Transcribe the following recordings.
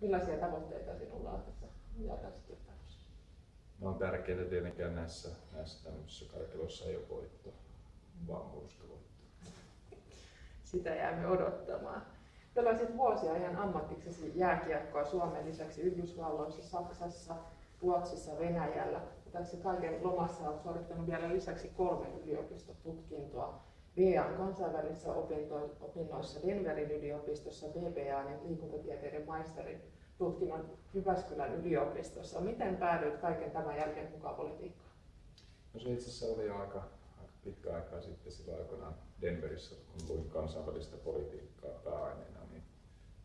Millaisia tavoitteita sinulla on tässä jalkauskilpailussa? No on tärkeää tietenkään näissä, näissä tämmöisissä karkeloissa ei ole voitto, vaan murskavoitto. Sitä jäämme odottamaan. Pelasit vuosia ihan ammattiksesi jääkiekkoa Suomen lisäksi Yhdysvalloissa, Saksassa, Ruotsissa, Venäjällä. Tässä kaiken lomassa olet suorittanut vielä lisäksi kolme yliopistotutkintoa. VAn kansainvälisissä opinnoissa Denverin yliopistossa, BBA ja liikuntatieteiden maisterin tutkinnon Jyväskylän yliopistossa. Miten päädyit kaiken tämän jälkeen mukaan politiikkaan? No se itse asiassa oli aika, aika pitkä aikaa sitten silloin aikoinaan Denverissä, kun luin kansainvälistä politiikkaa pääaineena, niin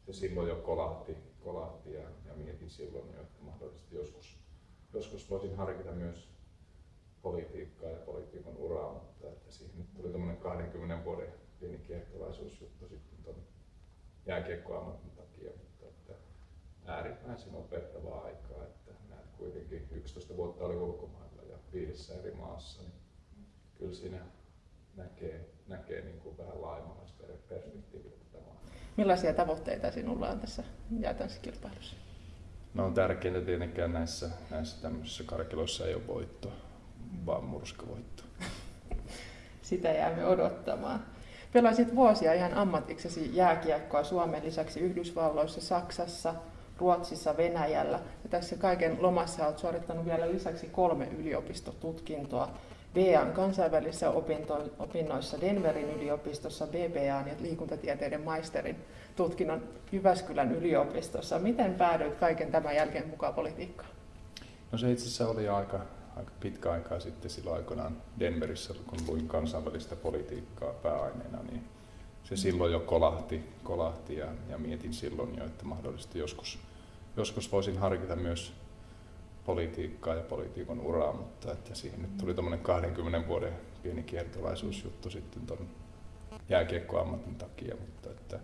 se silloin jo kolahti, kolahti ja, ja mietin silloin jo, että mahdollisesti joskus, joskus voisin harkita myös politiikkaa ja politiikan uraa, mutta että siihen nyt tuli tämmöinen 20 vuoden pieni kiehtolaisuusjuttu sitten tuon jääkiekkoammatin takia, mutta että äärimmäisen opettavaa aikaa, että näet kuitenkin 11 vuotta oli ulkomailla ja viidessä eri maassa, niin kyllä siinä näkee, näkee niin kuin vähän laajemmalla perspektiivillä. Millaisia tavoitteita sinulla on tässä jäätanskilpailussa? No on tärkeintä tietenkään näissä, näissä tämmöisissä karkeloissa ei ole voittoa vaan murskavoitto. Sitä jäämme odottamaan. Pelasit vuosia ihan ammatiksesi jääkiekkoa Suomen lisäksi Yhdysvalloissa, Saksassa, Ruotsissa, Venäjällä. Ja tässä kaiken lomassa olet suorittanut vielä lisäksi kolme yliopistotutkintoa. VAn kansainvälisissä opinnoissa Denverin yliopistossa, BBA ja liikuntatieteiden maisterin tutkinnon Jyväskylän yliopistossa. Miten päädyit kaiken tämän jälkeen mukaan politiikkaan? No se itse asiassa oli aika, aika pitkä aikaa sitten silloin aikoinaan Denverissä, kun luin kansainvälistä politiikkaa pääaineena, niin se silloin jo kolahti, kolahti ja, ja mietin silloin jo, että mahdollisesti joskus, joskus voisin harkita myös politiikkaa ja politiikon uraa, mutta että siihen nyt tuli tämmöinen 20 vuoden pieni kiertolaisuusjuttu sitten tuon jääkiekkoammatin takia, mutta että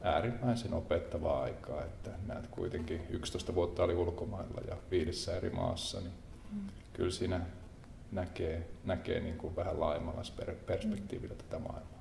äärimmäisen opettavaa aikaa, että näet kuitenkin 11 vuotta oli ulkomailla ja viidessä eri maassa, niin kyllä siinä näkee, näkee niin kuin vähän laajemmalla perspektiivillä tätä maailmaa.